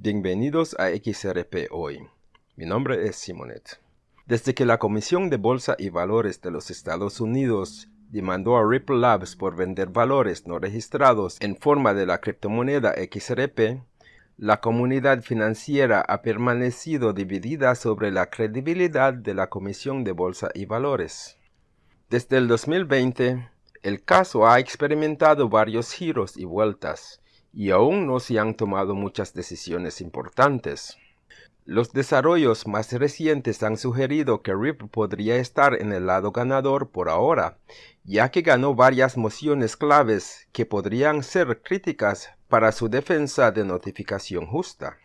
Bienvenidos a XRP Hoy. Mi nombre es Simonet. Desde que la Comisión de Bolsa y Valores de los Estados Unidos demandó a Ripple Labs por vender valores no registrados en forma de la criptomoneda XRP, la comunidad financiera ha permanecido dividida sobre la credibilidad de la Comisión de Bolsa y Valores. Desde el 2020, el caso ha experimentado varios giros y vueltas, y aún no se han tomado muchas decisiones importantes. Los desarrollos más recientes han sugerido que Ripple podría estar en el lado ganador por ahora, ya que ganó varias mociones claves que podrían ser críticas para su defensa de notificación justa.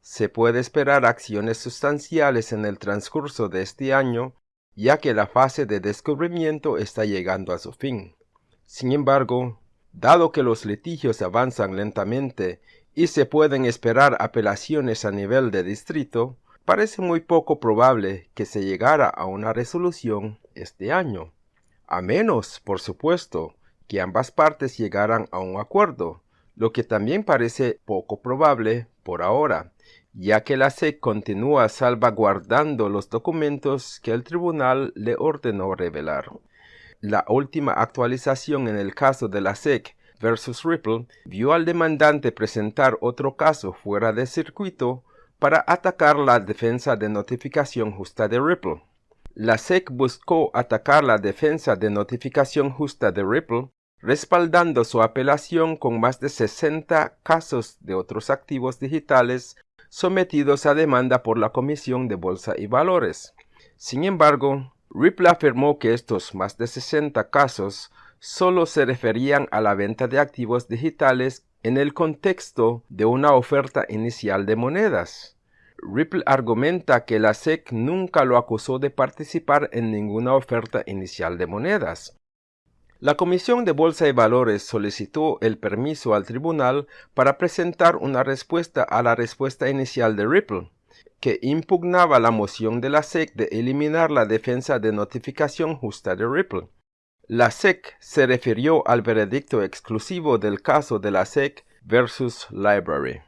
Se puede esperar acciones sustanciales en el transcurso de este año, ya que la fase de descubrimiento está llegando a su fin. Sin embargo, Dado que los litigios avanzan lentamente y se pueden esperar apelaciones a nivel de distrito, parece muy poco probable que se llegara a una resolución este año. A menos, por supuesto, que ambas partes llegaran a un acuerdo, lo que también parece poco probable por ahora, ya que la SEC continúa salvaguardando los documentos que el tribunal le ordenó revelar. La última actualización en el caso de la SEC versus Ripple vio al demandante presentar otro caso fuera de circuito para atacar la defensa de notificación justa de Ripple. La SEC buscó atacar la defensa de notificación justa de Ripple respaldando su apelación con más de 60 casos de otros activos digitales sometidos a demanda por la Comisión de Bolsa y Valores. Sin embargo, Ripple afirmó que estos más de 60 casos solo se referían a la venta de activos digitales en el contexto de una oferta inicial de monedas. Ripple argumenta que la SEC nunca lo acusó de participar en ninguna oferta inicial de monedas. La Comisión de Bolsa y Valores solicitó el permiso al tribunal para presentar una respuesta a la respuesta inicial de Ripple que impugnaba la moción de la SEC de eliminar la defensa de notificación justa de Ripple. La SEC se refirió al veredicto exclusivo del caso de la SEC versus Library.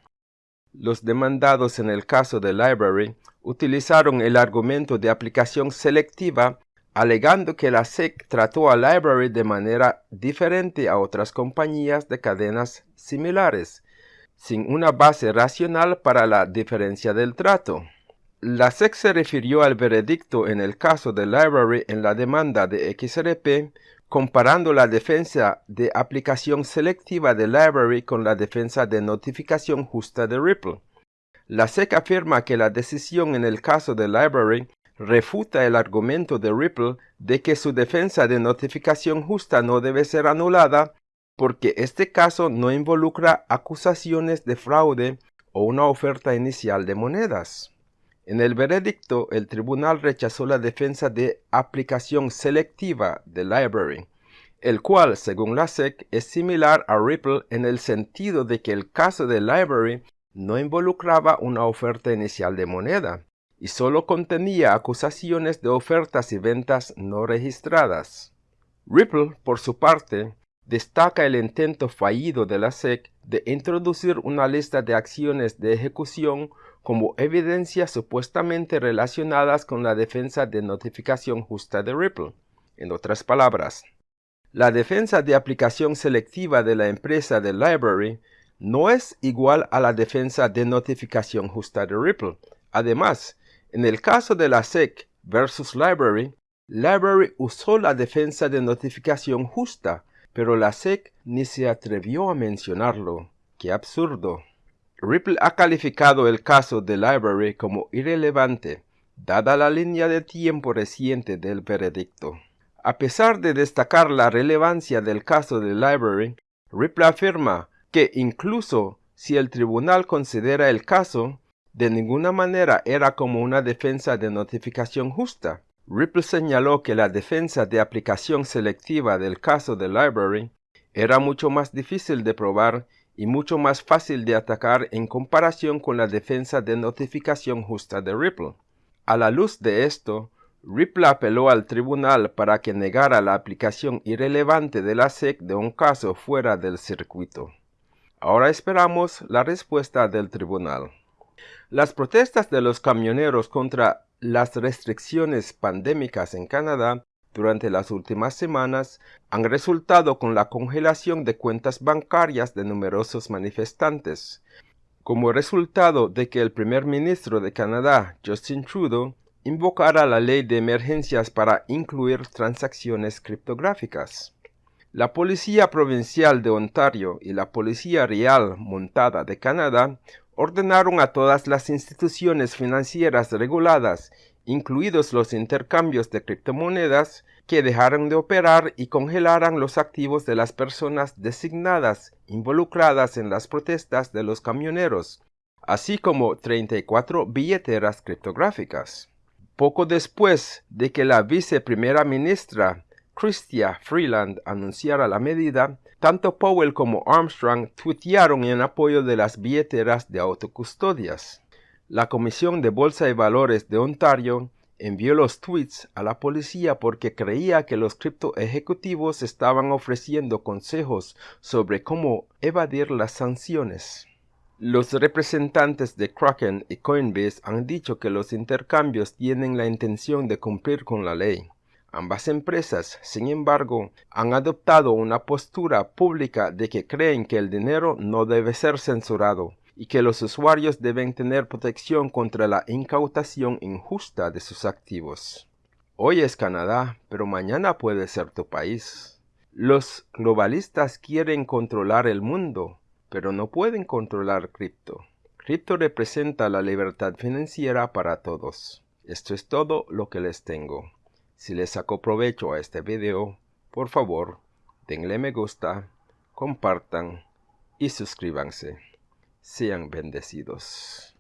Los demandados en el caso de Library utilizaron el argumento de aplicación selectiva alegando que la SEC trató a Library de manera diferente a otras compañías de cadenas similares sin una base racional para la diferencia del trato. La SEC se refirió al veredicto en el caso de Library en la demanda de XRP, comparando la defensa de aplicación selectiva de Library con la defensa de notificación justa de Ripple. La SEC afirma que la decisión en el caso de Library refuta el argumento de Ripple de que su defensa de notificación justa no debe ser anulada porque este caso no involucra acusaciones de fraude o una oferta inicial de monedas. En el veredicto, el tribunal rechazó la defensa de aplicación selectiva de Library, el cual, según la SEC, es similar a Ripple en el sentido de que el caso de Library no involucraba una oferta inicial de moneda y solo contenía acusaciones de ofertas y ventas no registradas. Ripple, por su parte, destaca el intento fallido de la SEC de introducir una lista de acciones de ejecución como evidencia supuestamente relacionadas con la defensa de notificación justa de Ripple. En otras palabras, la defensa de aplicación selectiva de la empresa de Library no es igual a la defensa de notificación justa de Ripple. Además, en el caso de la SEC versus Library, Library usó la defensa de notificación justa pero la SEC ni se atrevió a mencionarlo. ¡Qué absurdo! Ripple ha calificado el caso de Library como irrelevante, dada la línea de tiempo reciente del veredicto. A pesar de destacar la relevancia del caso de Library, Ripple afirma que incluso si el tribunal considera el caso, de ninguna manera era como una defensa de notificación justa, Ripple señaló que la defensa de aplicación selectiva del caso de Library era mucho más difícil de probar y mucho más fácil de atacar en comparación con la defensa de notificación justa de Ripple. A la luz de esto, Ripple apeló al tribunal para que negara la aplicación irrelevante de la SEC de un caso fuera del circuito. Ahora esperamos la respuesta del tribunal. Las protestas de los camioneros contra las restricciones pandémicas en Canadá durante las últimas semanas han resultado con la congelación de cuentas bancarias de numerosos manifestantes, como resultado de que el primer ministro de Canadá, Justin Trudeau, invocara la ley de emergencias para incluir transacciones criptográficas. La Policía Provincial de Ontario y la Policía Real Montada de Canadá ordenaron a todas las instituciones financieras reguladas, incluidos los intercambios de criptomonedas, que dejaran de operar y congelaran los activos de las personas designadas involucradas en las protestas de los camioneros, así como 34 billeteras criptográficas. Poco después de que la viceprimera ministra Chrystia Freeland anunciara la medida, tanto Powell como Armstrong tuitearon en apoyo de las billeteras de autocustodias. La Comisión de Bolsa y Valores de Ontario envió los tweets a la policía porque creía que los cripto ejecutivos estaban ofreciendo consejos sobre cómo evadir las sanciones. Los representantes de Kraken y Coinbase han dicho que los intercambios tienen la intención de cumplir con la ley. Ambas empresas, sin embargo, han adoptado una postura pública de que creen que el dinero no debe ser censurado y que los usuarios deben tener protección contra la incautación injusta de sus activos. Hoy es Canadá, pero mañana puede ser tu país. Los globalistas quieren controlar el mundo, pero no pueden controlar cripto. Cripto representa la libertad financiera para todos. Esto es todo lo que les tengo. Si les sacó provecho a este video, por favor, denle me gusta, compartan y suscríbanse. Sean bendecidos.